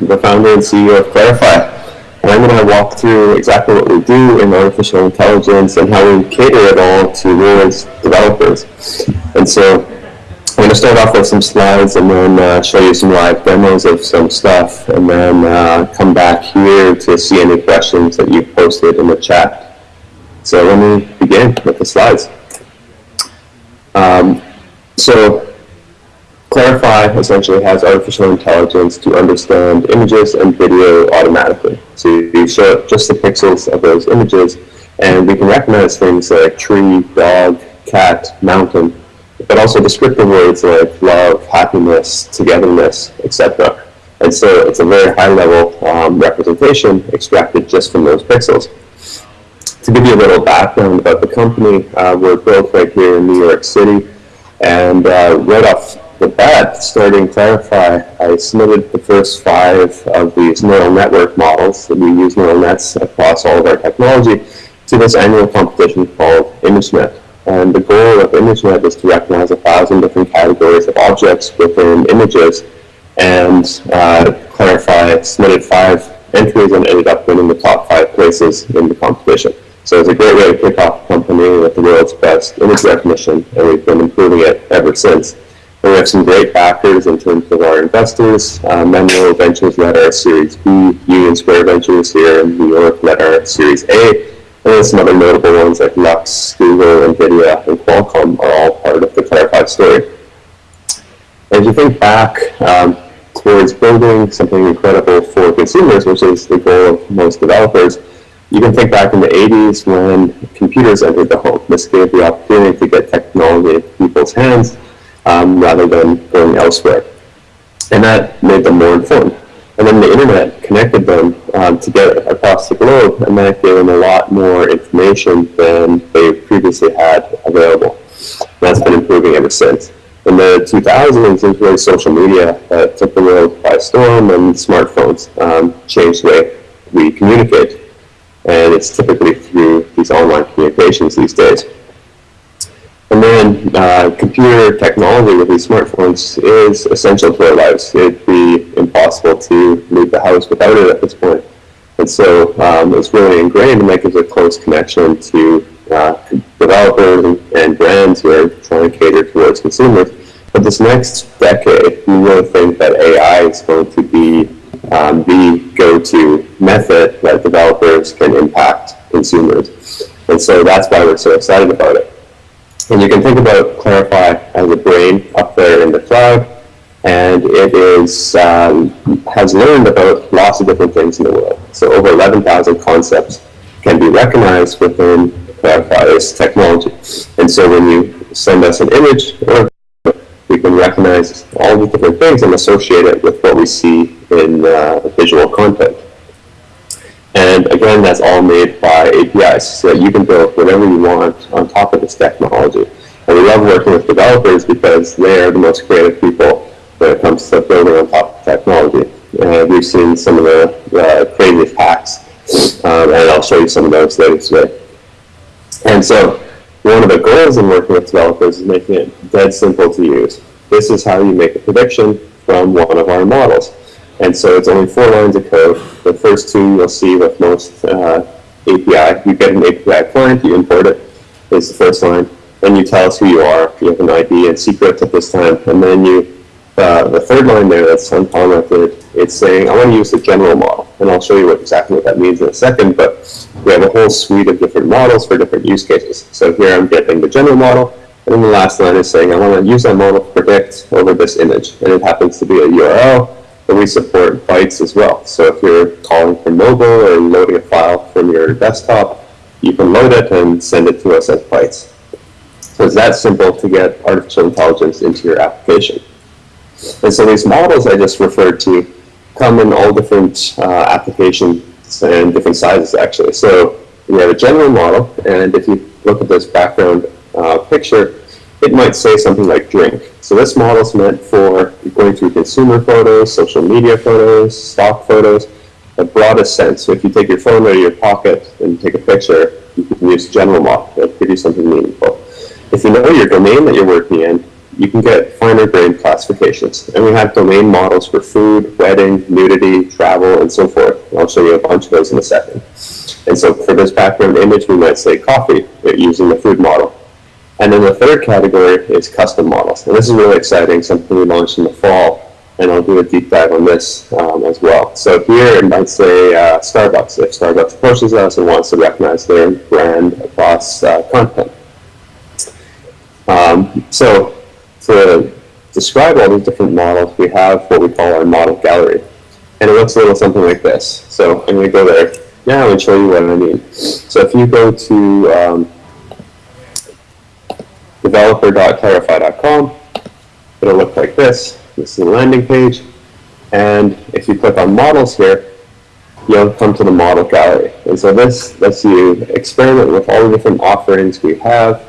the founder and CEO of Clarifai. And I'm going to walk through exactly what we do in artificial intelligence and how we cater it all towards developers. And so I'm going to start off with some slides and then uh, show you some live demos of some stuff and then uh, come back here to see any questions that you posted in the chat. So let me begin with the slides. Um, so Clarifai essentially has artificial intelligence to understand images and video automatically. So you show just the pixels of those images, and we can recognize things like tree, dog, cat, mountain, but also descriptive words like love, happiness, togetherness, etc. And so it's a very high-level um, representation extracted just from those pixels. To give you a little background about the company, uh, we're built right here in New York City, and uh, right off with that, starting Clarifai, I submitted the first five of these neural network models that we use neural nets across all of our technology to this annual competition called ImageNet. And the goal of ImageNet is to recognize a thousand different categories of objects within images. And uh, Clarifai submitted five entries and ended up winning the top five places in the competition. So it's a great way to kick off a company with the world's best image recognition, and we've been improving it ever since. We have some great backers in terms of our investors. Uh, Menlo Ventures led our Series B, Union Square Ventures here in New York led our Series A, and some other notable ones like Lux, Google, NVIDIA, and Qualcomm are all part of the Clarifai story. As you think back um, towards building something incredible for consumers, which is the goal of most developers, you can think back in the 80s when computers entered the home. This gave the opportunity to get technology in people's hands um, rather than going elsewhere. And that made them more informed. And then the internet connected them um, together across the globe, and that gave them a lot more information than they previously had available. And that's been improving ever since. In the 2000s, it was really social media that took the world by storm, and smartphones um, changed the way we communicate. And it's typically through these online communications these days. And then uh, computer technology with these smartphones is essential to our lives. It'd be impossible to leave the house without it at this point. And so um, it's really ingrained and that gives a close connection to uh, developers and, and, brands who are trying to cater towards consumers. But this next decade, we really think that AI is going to be um, the go-to method that developers can impact consumers. And so that's why we're so excited about it. And you can think about Clarifai as a brain up there in the cloud, and it is um, has learned about lots of different things in the world. So over 11,000 concepts can be recognized within Clarifai's technology. And so when you send us an image, we can recognize all the different things and associate it with what we see in uh, visual content. And again, that's all made by APIs, so that you can build whatever you want on top of this technology. And we love working with developers because they are the most creative people when it comes to building on top of technology. And we've seen some of the uh, hacks, um, and I'll show you some of those later today. And so one of the goals in working with developers is making it dead simple to use. This is how you make a prediction from one of our models. And so it's only four lines of code. The first two you'll see with most uh, API. You get an API client, you import it, is the first line. Then you tell us who you are, you have an ID and secret at this time. And then you, uh, the third line there that's uncommented, it's saying, I want to use the general model. And I'll show you what, exactly what that means in a second, but we have a whole suite of different models for different use cases. So here I'm getting the general model, and then the last line is saying, I want to use that model to predict over this image. And it happens to be a URL, but we support bytes as well. So if you're calling from mobile or loading a file from your desktop, you can load it and send it to us as bytes. So it's that simple to get artificial intelligence into your application. And so these models I just referred to come in all different uh, applications and different sizes actually. So we have a general model, and if you look at this background uh, picture, it might say something like drink. So this model is meant for going through consumer photos, social media photos, stock photos, the broadest sense. So if you take your phone out of your pocket and take a picture, you can use general model. to give you something meaningful. If you know your domain that you're working in, you can get finer grained classifications. And we have domain models for food, wedding, nudity, travel, and so forth. And I'll show you a bunch of those in a second. And so for this background image, we might say coffee using the food model. And then the third category is custom models. And this is really exciting, something we launched in the fall. And I'll do a deep dive on this um, as well. So here it might say uh, Starbucks, if Starbucks approaches us and wants to recognize their brand across uh, content. Um, so to describe all these different models, we have what we call our model gallery. And it looks a little something like this. So I'm going to go there now and show you what I mean. So if you go to um, developer.clarifai.com, it'll look like this. This is the landing page. And if you click on models here, you'll come to the model gallery. And so this lets you experiment with all the different offerings we have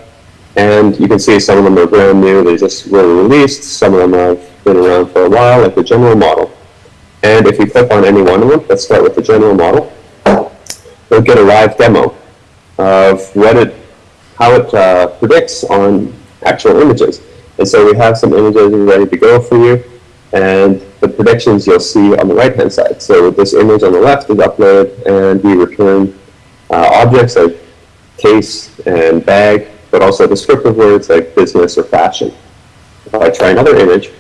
and you can see some of them are brand new, they just were released, some of them have been around for a while, like the general model. And if you click on any one of them, let's start with the general model, you'll get a live demo of what it, how it uh, predicts on actual images. And so we have some images ready to go for you, and the predictions you'll see on the right-hand side. So this image on the left is uploaded, and we return uh, objects like case and bag but also descriptive words like business or fashion. If I try another image,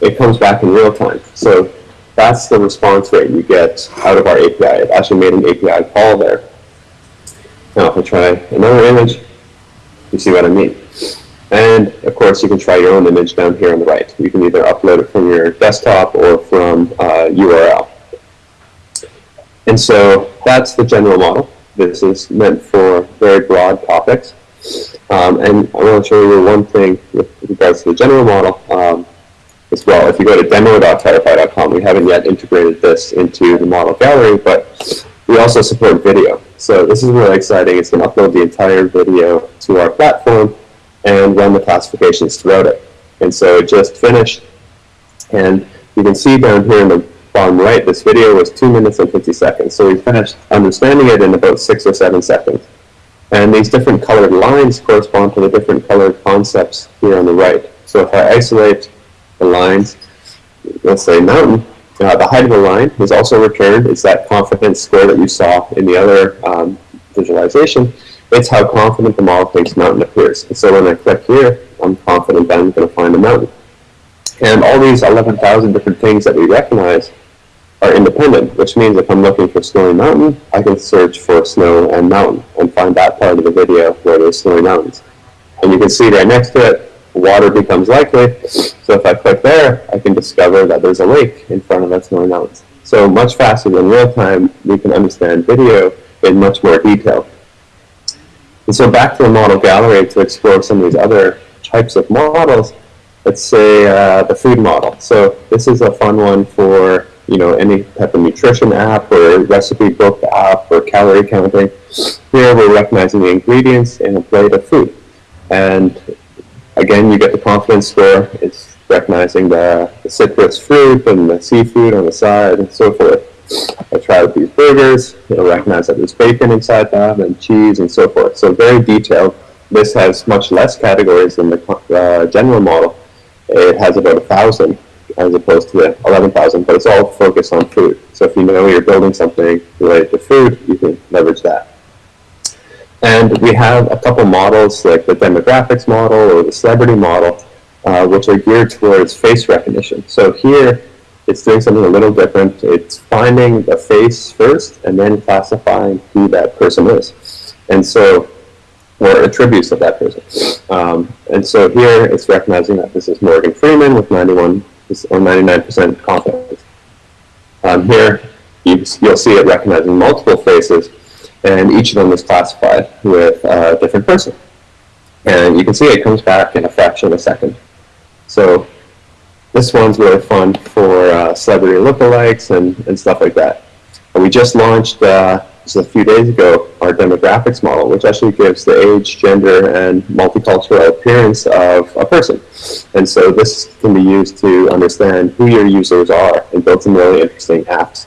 it comes back in real time. So that's the response rate you get out of our API. It actually made an API call there. Now if I try another image, you see what I mean. And of course, you can try your own image down here on the right. You can either upload it from your desktop or from uh, URL. And so that's the general model. This is meant for very broad topics. Um, and I want to show you one thing with regards to the general model um, as well. If you go to demo.clarifai.com, we haven't yet integrated this into the model gallery, but we also support video. So this is really exciting. It's going to upload the entire video to our platform and run the classifications throughout it. And so it just finished. And you can see down here in the bottom right, this video was 2 minutes and 50 seconds. So we finished understanding it in about 6 or 7 seconds. And these different colored lines correspond to the different colored concepts here on the right. So if I isolate the lines, let's say mountain, uh, the height of the line is also returned. It's that confidence score that you saw in the other um, visualization. It's how confident the model thinks mountain appears. And so when I click here, I'm confident that I'm going to find a mountain. And all these 11,000 different things that we recognize are independent, which means if I'm looking for snowy mountain, I can search for snow and mountain and find that part of the video where there's snowy mountains. And you can see right next to it, water becomes likely. So if I click there, I can discover that there's a lake in front of that snowy mountains. So much faster than real time, we can understand video in much more detail. And so back to the model gallery to explore some of these other types of models, let's say uh, the food model. So this is a fun one for you know, any type of nutrition app or recipe book app or calorie counting. Here we're recognizing the ingredients in a plate of food. And again, you get the confidence score. It's recognizing the, the citrus fruit and the seafood on the side and so forth. I tried these burgers. It'll recognize that there's bacon inside them and cheese and so forth. So very detailed. This has much less categories than the uh, general model. It has about a thousand as opposed to the 11,000, but it's all focused on food. So if you know you're building something related to food, you can leverage that. And we have a couple models like the demographics model or the celebrity model, uh, which are geared towards face recognition. So here, it's doing something a little different. It's finding the face first and then classifying who that person is. And so, or attributes of that person. Um, and so here, it's recognizing that this is Morgan Freeman with 91 or 99% confidence. Um, here, you, will see it recognizing multiple faces, and each of them is classified with a different person. And you can see it comes back in a fraction of a second. So this one's really fun for uh, celebrity lookalikes and, and stuff like that. And we just launched uh, just a few days ago, our demographics model, which actually gives the age, gender, and multicultural appearance of a person. And so this can be used to understand who your users are and build some really interesting apps.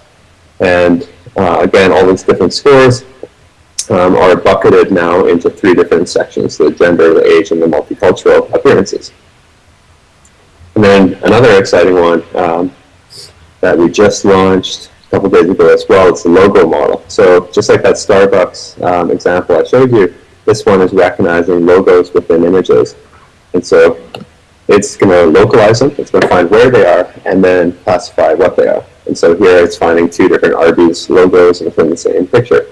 And uh, again, all these different scores um, are bucketed now into three different sections, the gender, the age, and the multicultural appearances. And then another exciting one um, that we just launched a couple days ago as well, it's the logo model. So just like that Starbucks um, example I showed you, this one is recognizing logos within images. And so it's going to localize them, it's going to find where they are, and then classify what they are. And so here it's finding two different Arby's logos within the same picture.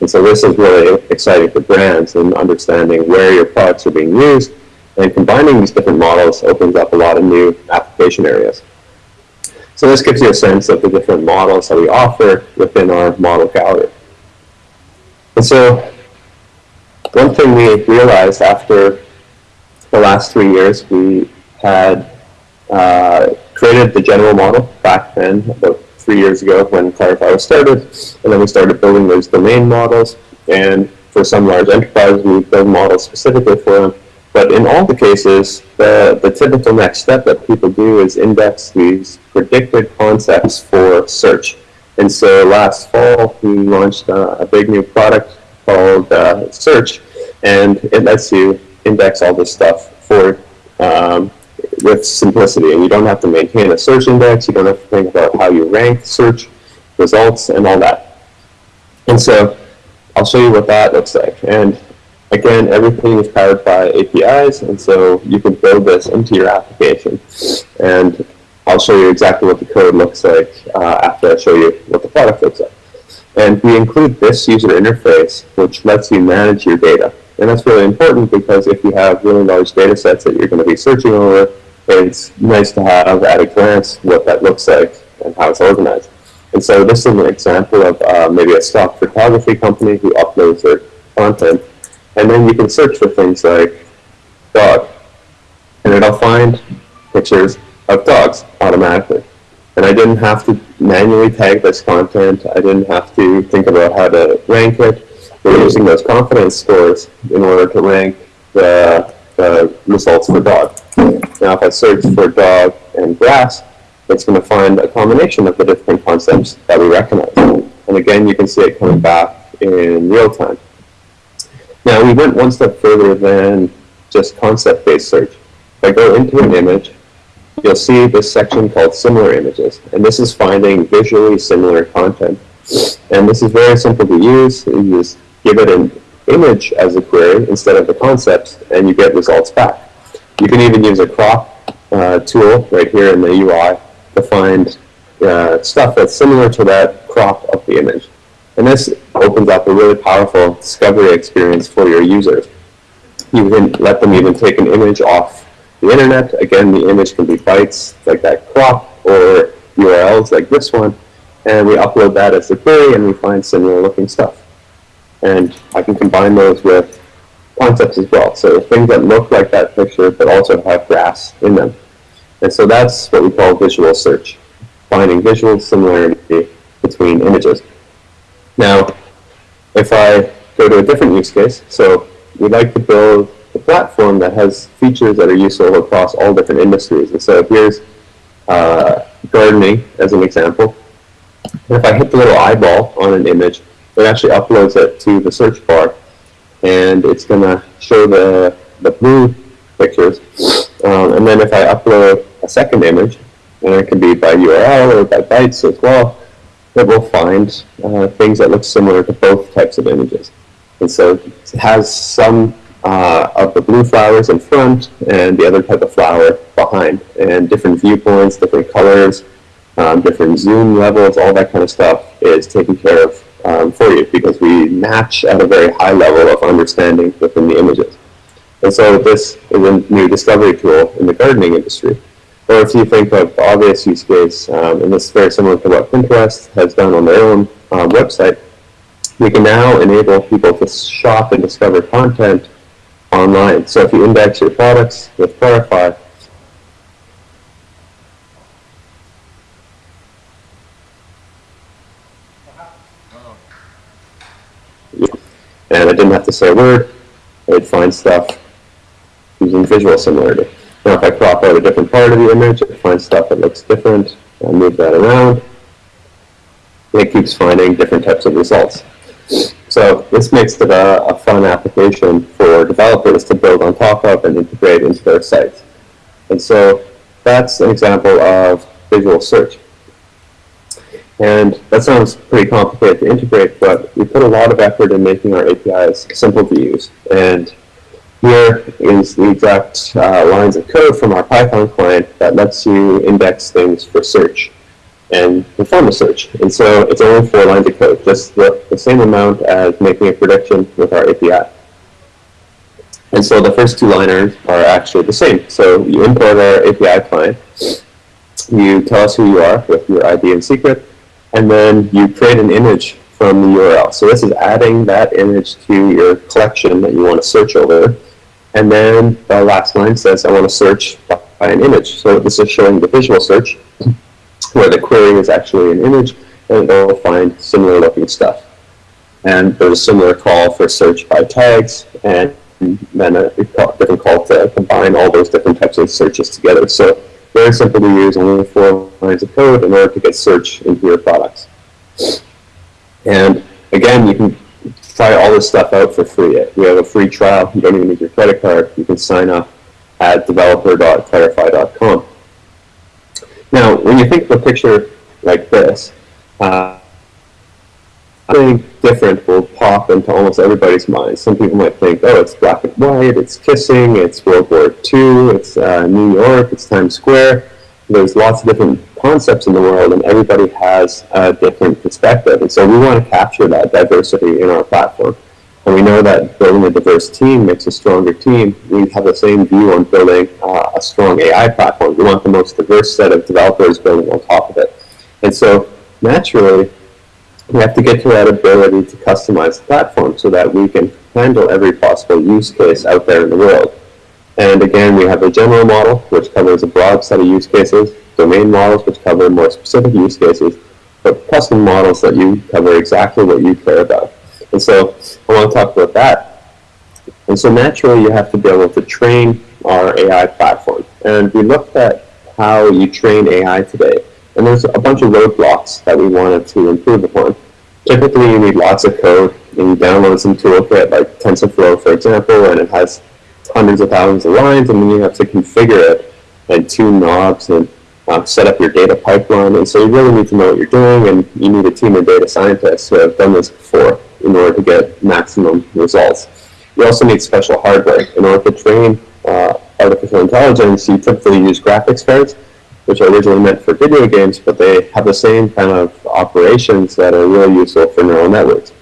And so this is really exciting for brands and understanding where your products are being used, and combining these different models opens up a lot of new application areas. So this gives you a sense of the different models that we offer within our model gallery. And so one thing we realized after the last three years, we had uh, created the general model back then, about three years ago when Clarifai was started, and then we started building those domain models, and for some large enterprises, we build models specifically for them. But in all the cases, the, the typical next step that people do is index these predicted concepts for search. And so last fall, we launched uh, a big new product called uh, Search, and it lets you index all this stuff for um, with simplicity. And you don't have to maintain a search index. You don't have to think about how you rank search results and all that. And so I'll show you what that looks like. And again, everything is powered by APIs. And so you can build this into your application. And I'll show you exactly what the code looks like uh, after I show you what the product looks like. And we include this user interface, which lets you manage your data. And that's really important because if you have really large data sets that you're going to be searching over, it's nice to have at a glance what that looks like and how it's organized. And so this is an example of uh, maybe a stock photography company who uploads their content. And then you can search for things like dog. And it'll find pictures of dogs automatically. And I didn't have to manually tag this content. I didn't have to think about how to rank it. We're using those confidence scores in order to rank the, the results for dog. Now if I search for dog and grass, it's going to find a combination of the different concepts that we recognize. And again, you can see it coming back in real time. Now we went one step further than just concept-based search. If I go into an image, you'll see this section called similar images. And this is finding visually similar content. And this is very simple to use. You just give it an image as a query instead of the concepts, and you get results back. You can even use a crop uh, tool right here in the UI to find uh, stuff that's similar to that crop of the image. And this opens up a really powerful discovery experience for your users. You can let them even take an image off the internet. Again, the image can be bytes like that crop or URLs like this one. And we upload that as a query and we find similar looking stuff and I can combine those with concepts as well. So things that look like that picture but also have grass in them. And so that's what we call visual search, finding visual similarity between images. Now, if I go to a different use case, so we'd like to build a platform that has features that are useful across all different industries. And so here's uh, gardening as an example. And if I hit the little eyeball on an image, it actually uploads it to the search bar, and it's going to show the, the blue pictures. Um, and then if I upload a second image, and it can be by URL or by bytes as well, it will find uh, things that look similar to both types of images. And so it has some uh, of the blue flowers in front and the other type of flower behind, and different viewpoints, different colors, um, different zoom levels, all that kind of stuff is taken care of um, for you because we match at a very high level of understanding within the images. And so this is a new discovery tool in the gardening industry. Or if you think of the obvious use case, um, and this is very similar to what Pinterest has done on their own um, website, we can now enable people to shop and discover content online. So if you index your products with Clarifai, and I didn't have to say a word. It would find stuff using visual similarity. Now if I crop out a different part of the image, it finds stuff that looks different. I move that around. It keeps finding different types of results. So this makes it a, a fun application for developers to build on top of and integrate into their sites. And so that's an example of visual search. And that sounds pretty complicated to integrate, but we put a lot of effort in making our APIs simple to use. And here is the exact uh, lines of code from our Python client that lets you index things for search and perform a search. And so it's only four lines of code, just the, the same amount as making a prediction with our API. And so the first two liners are actually the same. So you import our API client, you tell us who you are with your ID and secret, and then you create an image from the URL. So this is adding that image to your collection that you want to search over. And then the last line says, I want to search by an image. So this is showing the visual search, where the query is actually an image, and it will find similar looking stuff. And there's a similar call for search by tags, and then a different call to combine all those different types of searches together. So very simple to use, only four lines of code in order to get search into your products. And again, you can try all this stuff out for free. We have a free trial. You don't even need your credit card. You can sign up at developer.clarifai.com. Now, when you think of a picture like this, uh, something different will pop into almost everybody's mind. Some people might think, oh, it's black and white, it's kissing, it's World War II, it's uh, New York, it's Times Square. There's lots of different concepts in the world, and everybody has a different perspective. And so we want to capture that diversity in our platform. And we know that building a diverse team makes a stronger team. We have the same view on building uh, a strong AI platform. We want the most diverse set of developers building on top of it. And so naturally, we have to get to that ability to customize the platform so that we can handle every possible use case out there in the world. And again, we have a general model, which covers a broad set of use cases, domain models, which cover more specific use cases, but custom models that you cover exactly what you care about. And so I want to talk about that. And so naturally, you have to be able to train our AI platform. And we looked at how you train AI today. And there's a bunch of roadblocks that we wanted to improve upon. Typically, you need lots of code, and you download some toolkit like TensorFlow, for example, and it has hundreds of thousands of lines, and then you have to configure it and tune knobs and um, set up your data pipeline. And so you really need to know what you're doing, and you need a team of data scientists who have done this before in order to get maximum results. You also need special hardware. In order to train uh, artificial intelligence, you typically use graphics cards which are originally meant for video games, but they have the same kind of operations that are really useful for neural networks.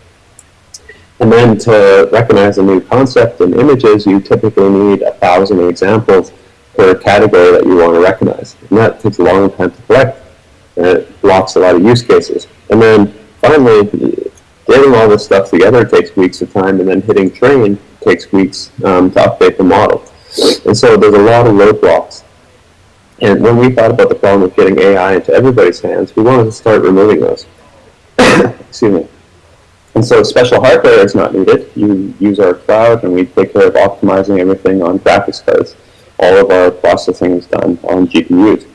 And then to recognize a new concept in images, you typically need a thousand examples per category that you want to recognize. And that takes a long time to collect, and it blocks a lot of use cases. And then finally, getting all this stuff together takes weeks of time, and then hitting train takes weeks um, to update the model. And so there's a lot of roadblocks and when we thought about the problem of getting AI into everybody's hands, we wanted to start removing those. Excuse me. And so special hardware is not needed. You use our cloud and we take care of optimizing everything on graphics cards. All of our processing is done on GPUs.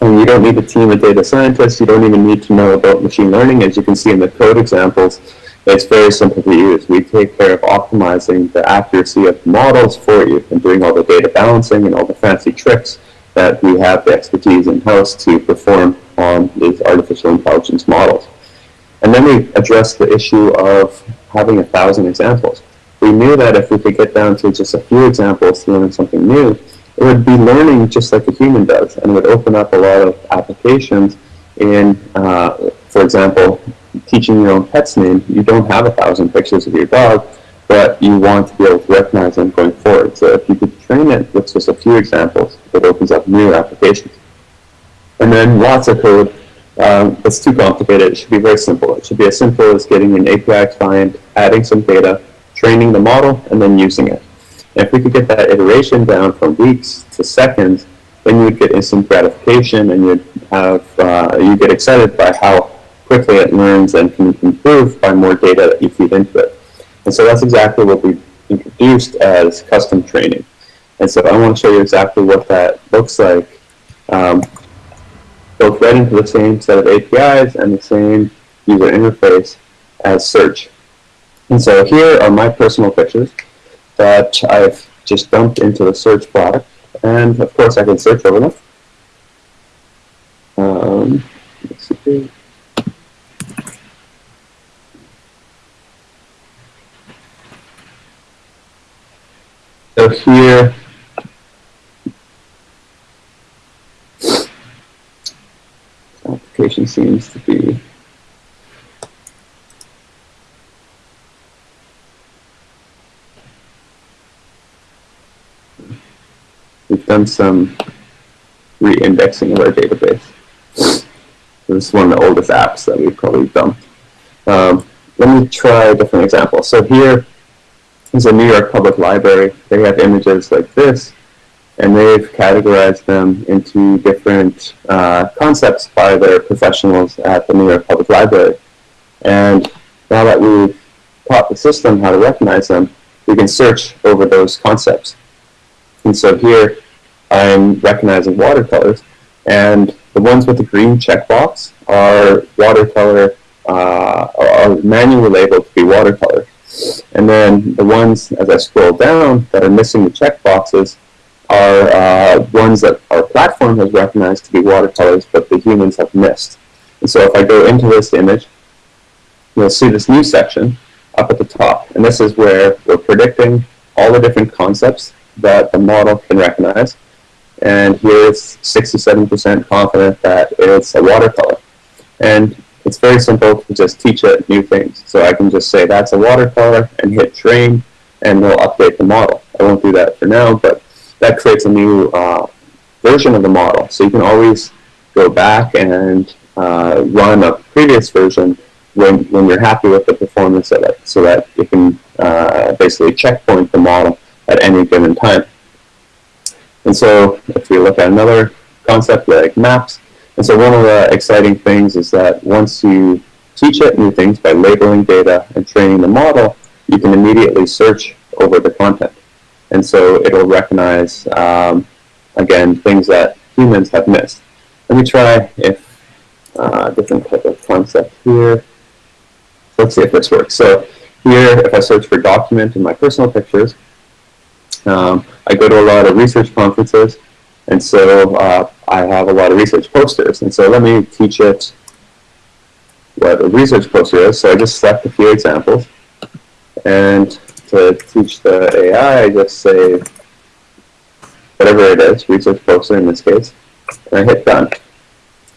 And you don't need a team of data scientists. You don't even need to know about machine learning. As you can see in the code examples, it's very simple to use. We take care of optimizing the accuracy of the models for you and doing all the data balancing and all the fancy tricks that we have the expertise in-house to perform on these artificial intelligence models. And then we addressed the issue of having a thousand examples. We knew that if we could get down to just a few examples to learn something new, it would be learning just like a human does, and it would open up a lot of applications in, uh, for example, teaching your own pet's name. You don't have a thousand pictures of your dog, but you want to be able to recognize them going forward. So if you could train it with just a few examples, it opens up new applications. And then lots of code. Um, it's too complicated. It should be very simple. It should be as simple as getting an API client, adding some data, training the model, and then using it. And if we could get that iteration down from weeks to seconds, then you'd get instant gratification and you'd have, uh, you get excited by how quickly it learns and can improve by more data that you feed into it. And so that's exactly what we introduced as custom training. And so I want to show you exactly what that looks like. Um, both right into the same set of APIs and the same user interface as search. And so here are my personal pictures that I've just dumped into the search product. And of course I can search over them. Um, So here, application seems to be we've done some re-indexing of our database. This is one of the oldest apps that we've probably done. Um, let me try a different example. So here is a New York Public Library. They have images like this, and they've categorized them into different uh, concepts by their professionals at the New York Public Library. And now that we've taught the system how to recognize them, we can search over those concepts. And so here, I'm recognizing watercolors, and the ones with the green checkbox are watercolor, uh, are manually labeled to be watercolor. And then the ones, as I scroll down, that are missing the checkboxes are uh, ones that our platform has recognized to be watercolors, but the humans have missed. And so if I go into this image, you'll see this new section up at the top. And this is where we're predicting all the different concepts that the model can recognize. And here it's 67% confident that it's a watercolor. And it's very simple to just teach it new things. So I can just say that's a watercolor and hit train and we'll update the model. I won't do that for now, but that creates a new uh, version of the model. So you can always go back and uh, run a previous version when, when you're happy with the performance of it so that you can uh, basically checkpoint the model at any given time. And so if we look at another concept like maps, and so one of the exciting things is that once you teach it new things by labeling data and training the model, you can immediately search over the content. And so it'll recognize, um, again, things that humans have missed. Let me try if uh, different type of concept here. Let's see if this works. So here, if I search for document in my personal pictures, um, I go to a lot of research conferences, and so uh, I have a lot of research posters. And so let me teach it what a research poster is. So I just select a few examples. And to teach the AI, I just say whatever it is, research poster in this case, and I hit done.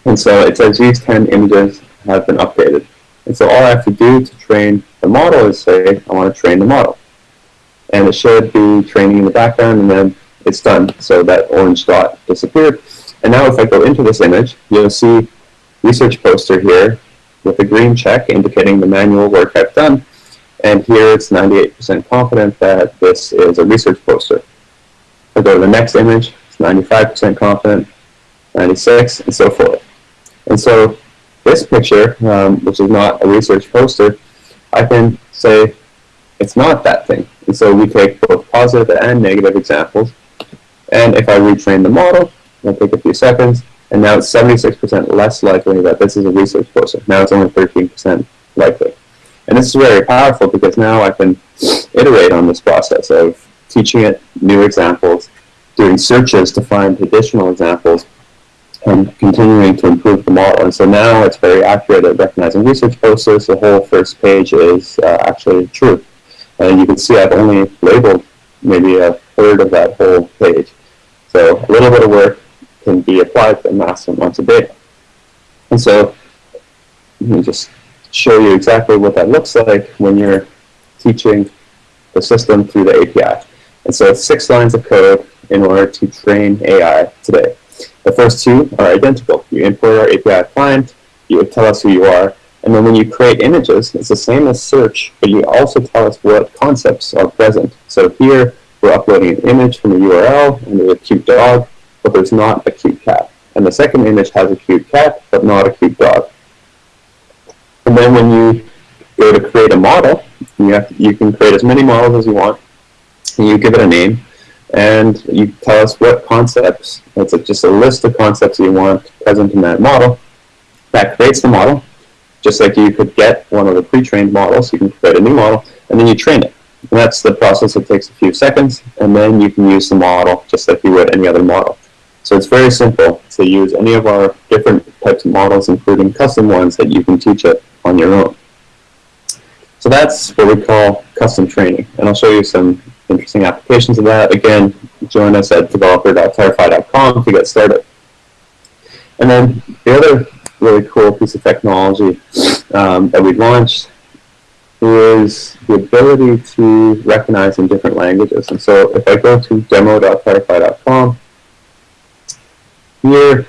And so it says these 10 images have been updated. And so all I have to do to train the model is say, I want to train the model and it should be training in the background, and then it's done. So that orange dot disappeared. And now if I go into this image, you'll see research poster here with a green check indicating the manual work I've done. And here it's 98% confident that this is a research poster. I go to the next image, it's 95% confident, 96, and so forth. And so this picture, um, which is not a research poster, I can say it's not that thing. And so we take both positive and negative examples. And if I retrain the model, it'll take a few seconds, and now it's 76% less likely that this is a research poster. Now it's only 13% likely. And this is very powerful because now I can iterate on this process of teaching it new examples, doing searches to find additional examples, and continuing to improve the model. And so now it's very accurate at recognizing research posters. The whole first page is uh, actually true. And you can see I've only labeled maybe a third of that whole page. So a little bit of work can be applied to massive amounts of data. And so let me just show you exactly what that looks like when you're teaching the system through the API. And so it's six lines of code in order to train AI today. The first two are identical. You import our API client, you tell us who you are, and then when you create images, it's the same as search, but you also tell us what concepts are present. So here, we're uploading an image from a URL, and there's a cute dog, but there's not a cute cat. And the second image has a cute cat, but not a cute dog. And then when you go to create a model, you, have you can create as many models as you want, and you give it a name, and you tell us what concepts, it's just a list of concepts you want present in that model. That creates the model, just like you could get one of the pre-trained models, you can create a new model, and then you train it. And that's the process that takes a few seconds, and then you can use the model just like you would any other model. So it's very simple to use any of our different types of models, including custom ones that you can teach it on your own. So that's what we call custom training. And I'll show you some interesting applications of that. Again, join us at developer.clarifai.com to get started. And then the other really cool piece of technology um, that we launched is the ability to recognize in different languages. And so if I go to demo.clarifai.com, here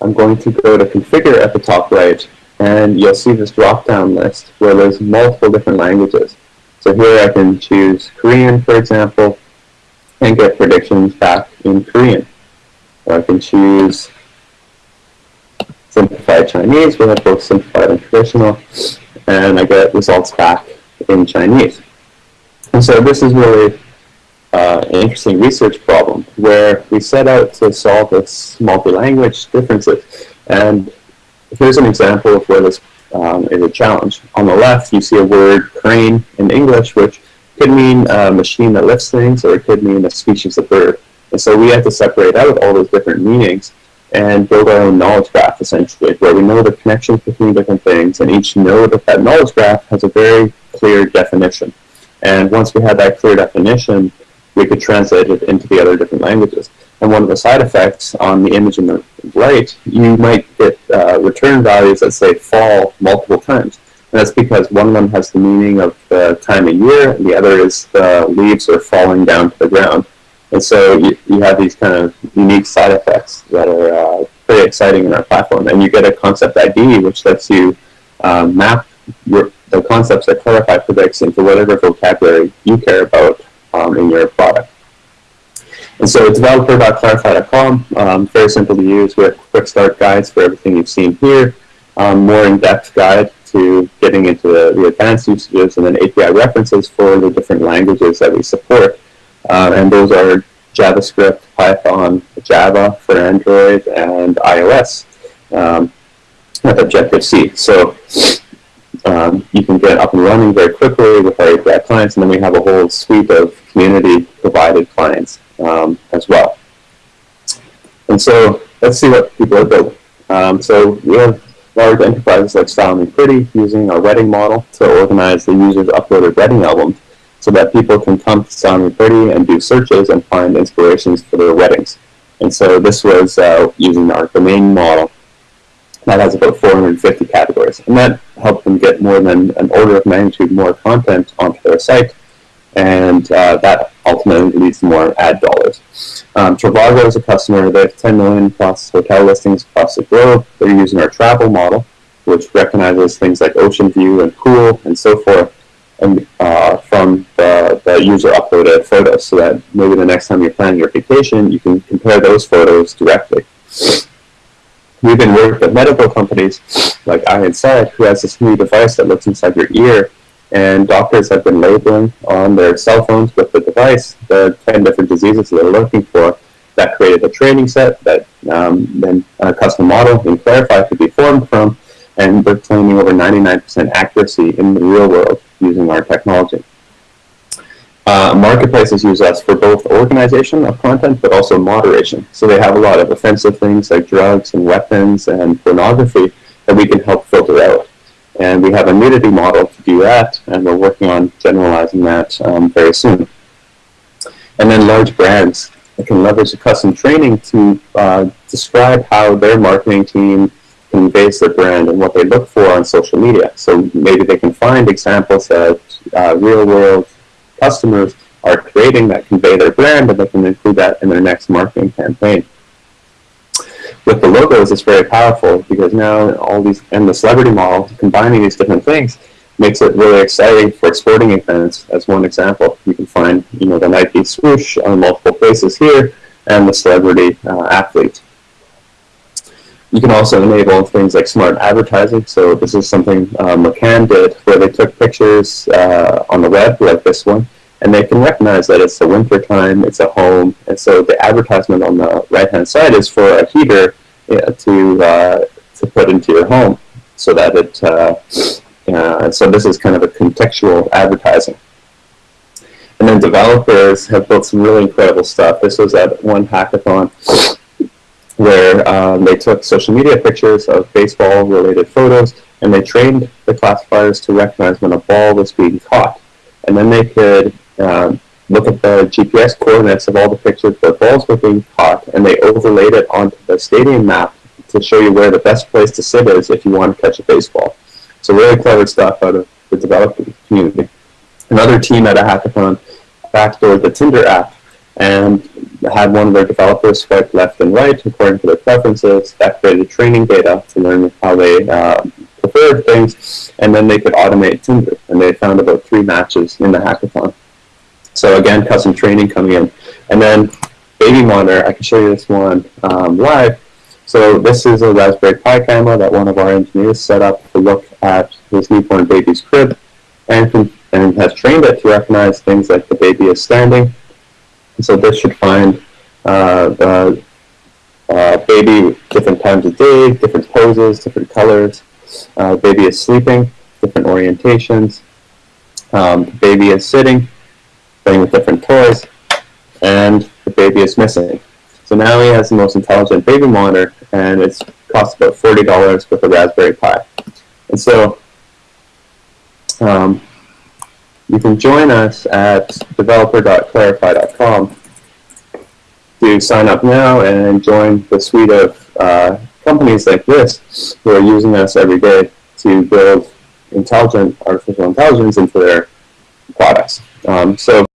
I'm going to go to configure at the top right and you'll see this drop-down list where there's multiple different languages. So here I can choose Korean, for example, and get predictions back in Korean. Or I can choose simplified Chinese, we have both simplified and traditional, and I get results back in Chinese. And so this is really uh, an interesting research problem where we set out to solve this multi-language differences. And here's an example of where this um, is a challenge. On the left, you see a word crane in English, which could mean a machine that lifts things, or it could mean a species of bird. And so we have to separate out all those different meanings and build our own knowledge graph, essentially, where we know the connections between different things, and each node of that knowledge graph has a very clear definition. And once we had that clear definition, we could translate it into the other different languages. And one of the side effects on the image in the right, you might get uh, return values that say fall multiple times. And that's because one of them has the meaning of the time of year, and the other is the leaves are falling down to the ground. And so you, you have these kind of unique side effects that are uh, pretty exciting in our platform. And you get a concept ID, which lets you um, map your, the concepts that Clarifai predicts into whatever vocabulary you care about um, in your product. And so it's developer.clarifai.com, um, very simple to use with quick start guides for everything you've seen here, um, more in-depth guide to getting into the, the, advanced usages, and then API references for the different languages that we support. Uh, and those are JavaScript, Python, Java for Android, and iOS um, with Objective-C. So um, you can get up and running very quickly with our API clients, and then we have a whole suite of community-provided clients um, as well. And so let's see what people are building. Um, so we have large enterprises like Style Me Pretty using our wedding model to organize the users' uploaded wedding albums so that people can come to Me Pretty and do searches and find inspirations for their weddings. And so this was uh, using our domain model that has about 450 categories. And that helped them get more than an order of magnitude more content onto their site and uh, that ultimately leads to more ad dollars. Um, Trivago is a customer. They have 10 million plus hotel listings across the globe. They're using our travel model, which recognizes things like ocean view and pool and so forth, and uh, from the, the user uploaded photos, so that maybe the next time you're planning your vacation, you can compare those photos directly. We've been working with medical companies, like I had said, who has this new device that looks inside your ear and doctors have been labeling on their cell phones with the device the 10 different diseases they're looking for. That created a training set that um, then a custom model in Clarifai could be formed from, and we're claiming over 99% accuracy in the real world using our technology. Uh, marketplaces use us for both organization of content, but also moderation. So they have a lot of offensive things like drugs and weapons and pornography that we can help filter out. And we have a nudity model to do that, and we're working on generalizing that um, very soon. And then large brands can leverage the custom training to uh, describe how their marketing team conveys their brand and what they look for on social media. So maybe they can find examples that uh, real-world customers are creating that convey their brand, and they can include that in their next marketing campaign with the logos, it's very powerful because now all these, and the celebrity model, combining these different things, makes it really exciting for sporting events. As one example, you can find, you know, the Nike swoosh on multiple places here, and the celebrity uh, athlete. You can also enable things like smart advertising. So this is something uh, McCann did, where they took pictures uh, on the web, like this one, and they can recognize that it's a winter time, it's a home, and so the advertisement on the right-hand side is for a heater to uh, to put into your home, so that it. Uh, uh, so this is kind of a contextual advertising. And then developers have built some really incredible stuff. This was at one hackathon where um, they took social media pictures of baseball related photos and they trained the classifiers to recognize when a ball was being caught. And then they could um, look at the GPS coordinates of all the pictures where balls were being caught and they overlaid it onto the stadium map to show you where the best place to sit is if you want to catch a baseball. So really clever stuff out of the development community. Another team at a hackathon backdoored the Tinder app and had one of their developers swipe left and right according to their preferences. That created training data to learn how they uh, preferred things, and then they could automate Tinder. And they found about three matches in the hackathon. So again, custom training coming in. And then baby monitor, I can show you this one um, live. So this is a Raspberry Pi camera that one of our engineers set up to look at his newborn baby's crib and, and has trained it to recognize things like the baby is standing. So this should find uh, the uh, baby different times of day, different poses, different colors. Uh, baby is sleeping, different orientations. Um, the baby is sitting, playing with different toys, and the baby is missing. So now he has the most intelligent baby monitor, and it's costs about forty dollars with a Raspberry Pi. And so um, you can join us at developer.clarifai.com to sign up now and join the suite of uh, companies like this who are using us every day to build intelligent artificial intelligence into their products. Um, so